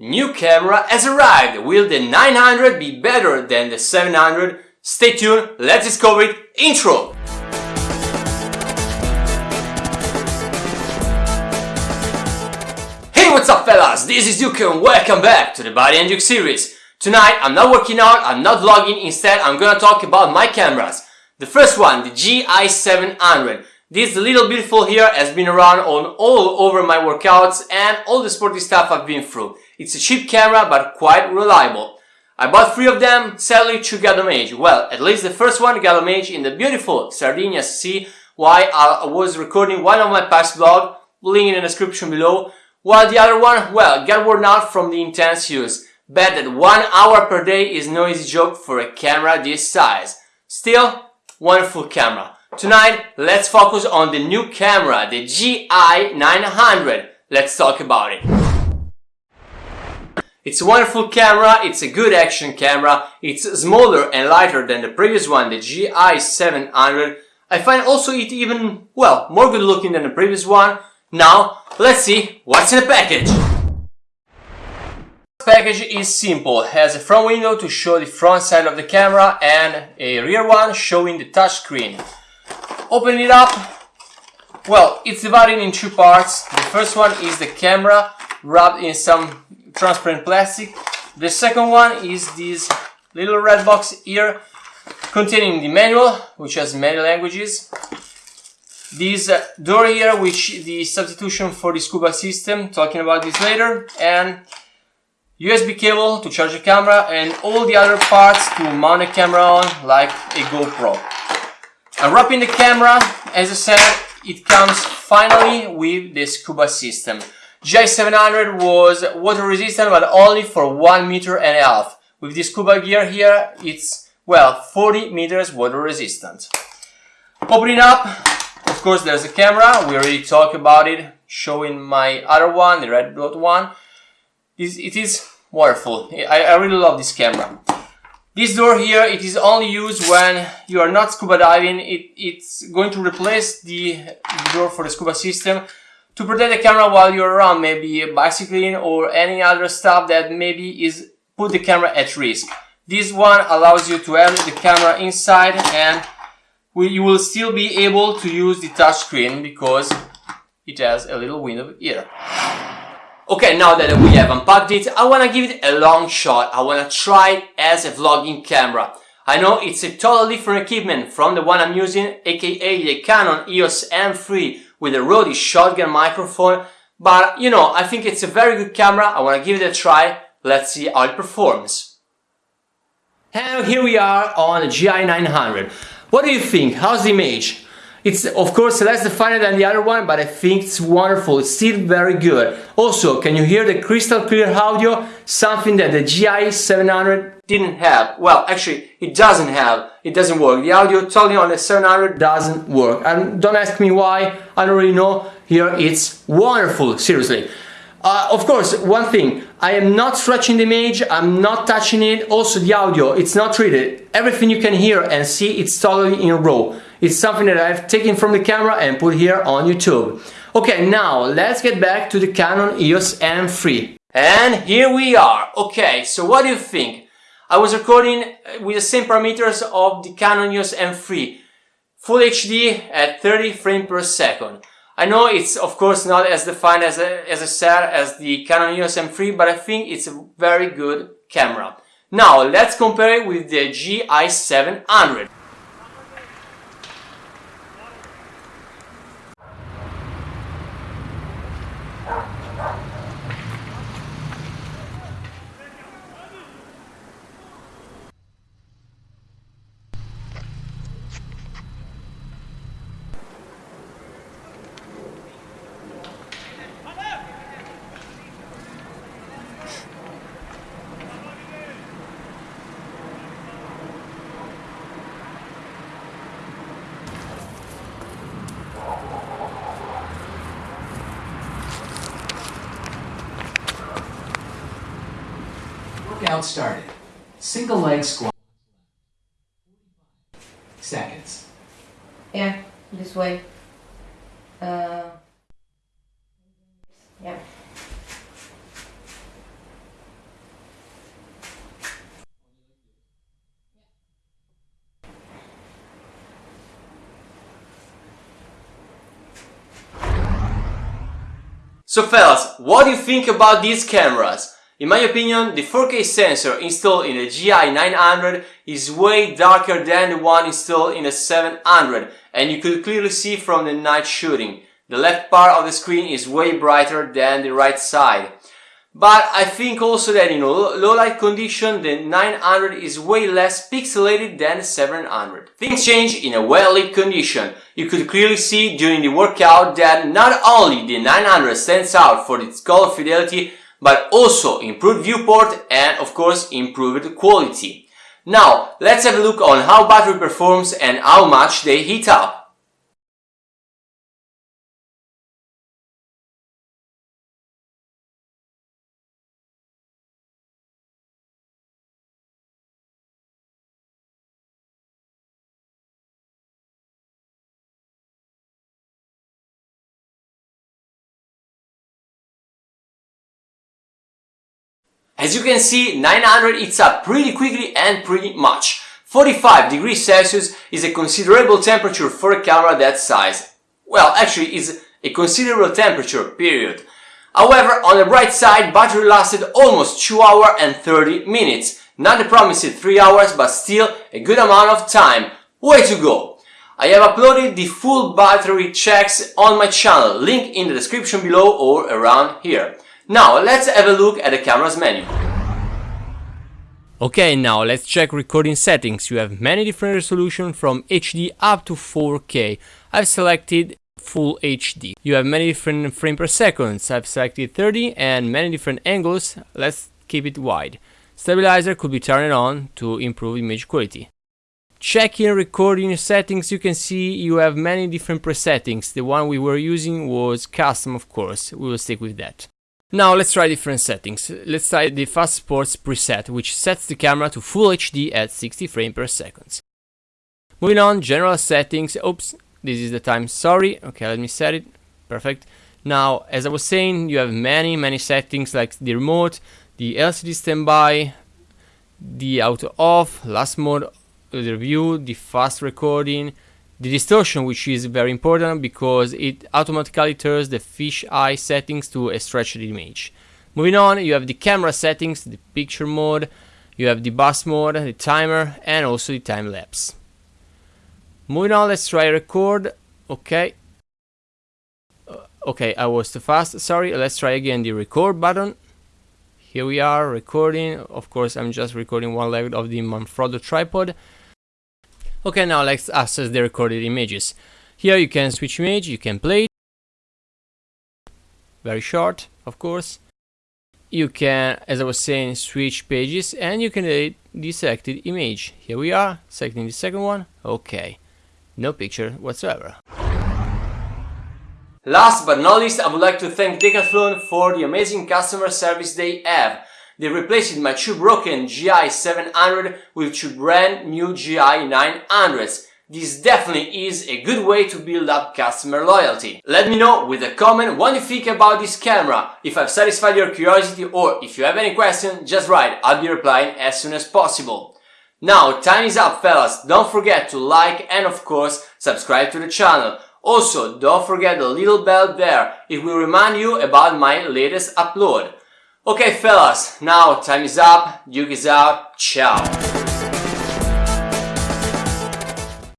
New camera has arrived! Will the 900 be better than the 700? Stay tuned, let's discover it. Intro! Hey, what's up fellas? This is Duke and welcome back to the Body and Duke series. Tonight, I'm not working out, I'm not vlogging, instead I'm gonna talk about my cameras. The first one, the G-Eye 700. This little beautiful here has been around on all over my workouts and all the sporty stuff I've been through. It's a cheap camera but quite reliable. I bought three of them, sadly two got damaged. Well, at least the first one got damaged in the beautiful Sardinia Sea while I was recording one of my past vlogs, link in the description below, while the other one, well, got worn out from the intense use. Bet that one hour per day is no easy joke for a camera this size. Still, wonderful camera. Tonight, let's focus on the new camera, the G-Eye 900. Let's talk about it. It's a wonderful camera, it's a good action camera, it's smaller and lighter than the previous one, the G-Eye 700. I find also it even, well, more good looking than the previous one. Now, let's see what's in the package. The package is simple, it has a front window to show the front side of the camera and a rear one showing the touchscreen. Open it up. Well, it's divided in two parts. The first one is the camera wrapped in some transparent plastic. The second one is this little red box here containing the manual, which has many languages. This uh, door here, which is the substitution for the scuba system, talking about this later, and USB cable to charge the camera and all the other parts to mount a camera on like a GoPro. Unwrapping the camera, as I said, it comes finally with the scuba system. G-Eye 700 was water resistant but only for 1 meter and a half. With this scuba gear here, it's, well, 40 meters water resistant. Opening up, of course there's a camera, we already talked about it, showing my other one, the red dot one. It is wonderful, I, I really love this camera. This door here, it is only used when you are not scuba diving. It, it's going to replace the door for the scuba system to protect the camera while you're around, maybe bicycling or any other stuff that maybe is put the camera at risk. This one allows you to have the camera inside and you will still be able to use the touchscreen because it has a little window here. Okay, now that we have unpacked it, I wanna give it a long shot. I wanna try it as a vlogging camera. I know it's a totally different equipment from the one I'm using, aka the Canon EOS M3 with a Rode shotgun microphone, but you know, I think it's a very good camera. I wanna give it a try. Let's see how it performs. And here we are on the G-Eye 900. What do you think? How's the image? It's of course less defined than the other one, but I think it's wonderful, it's still very good. Also, can you hear the crystal clear audio? Something that the G-Eye 700 didn't have. Well, actually, it doesn't have. It doesn't work. The audio totally on the 700 doesn't work. And don't ask me why, I don't really know. Here it's wonderful, seriously. Uh, of course, one thing, I am not stretching the image, I'm not touching it, also the audio, it's not treated. Everything you can hear and see, it's totally in RAW. It's something that I've taken from the camera and put here on YouTube. Okay, now let's get back to the Canon EOS M3. And here we are. Okay, so what do you think? I was recording uh, with the same parameters of the Canon EOS M3. Full HD at 30 frames per second. I know it's of course not as defined as, a, as I said as the Canon EOS M3, but I think it's a very good camera. Now let's compare it with the G-Eye 700. Out started. Single leg squat. Seconds. Yeah, this way. Uh, yeah. So fellas, what do you think about these cameras? In my opinion, the 4K sensor installed in the G-Eye 900 is way darker than the one installed in the 700 and you could clearly see from the night shooting. The left part of the screen is way brighter than the right side. But I think also that in low light condition the 900 is way less pixelated than the 700. Things change in a well lit condition. You could clearly see during the workout that not only the 900 stands out for its color fidelity but also improved viewport and of course improved quality. Now let's have a look on how battery performs and how much they heat up. As you can see, 900 heats up pretty quickly and pretty much. 45 degrees Celsius is a considerable temperature for a camera that size. Well, actually is a considerable temperature, period. However, on the bright side, battery lasted almost 2 hours and 30 minutes. Not the promised 3 hours, but still a good amount of time. Way to go! I have uploaded the full battery checks on my channel, link in the description below or around here. Now let's have a look at the camera's menu. Okay, now let's check recording settings. You have many different resolutions from HD up to 4K. I've selected full HD. You have many different frame per seconds. I've selected 30 and many different angles. Let's keep it wide. Stabilizer could be turned on to improve image quality. Checking recording settings, you can see you have many different presettings. The one we were using was custom, of course. We will stick with that. Now let's try different settings. Let's try the Fast Sports preset, which sets the camera to Full HD at 60 frames per second. Moving on, general settings. Oops, this is the time, sorry. Okay, let me set it. Perfect. Now, as I was saying, you have many, many settings like the remote, the LCD standby, the auto off, last mode, the review, the fast recording, the distortion, which is very important because it automatically turns the fisheye settings to a stretched image. Moving on, you have the camera settings, the picture mode, you have the bus mode, the timer, and also the time lapse. Moving on, let's try record. Okay. Uh, okay, I was too fast. Sorry. Let's try again the record button. Here we are recording. Of course, I'm just recording one leg of the Manfrotto tripod. Okay, now let's access the recorded images. Here you can switch image, you can play it. Very short, of course. You can, as I was saying, switch pages and you can edit the selected image. Here we are, selecting the second one. Okay, no picture whatsoever. Last but not least, I would like to thank Decathlon for the amazing customer service they have. They replaced my two broken G-Eye 700 with two brand new G-Eye 900s. This definitely is a good way to build up customer loyalty. Let me know with a comment what you think about this camera. If I've satisfied your curiosity or if you have any question, just write, I'll be replying as soon as possible. Now, time is up fellas, don't forget to like and of course subscribe to the channel. Also, don't forget the little bell there, it will remind you about my latest upload. Okay fellas, now time is up, Duke is out, ciao!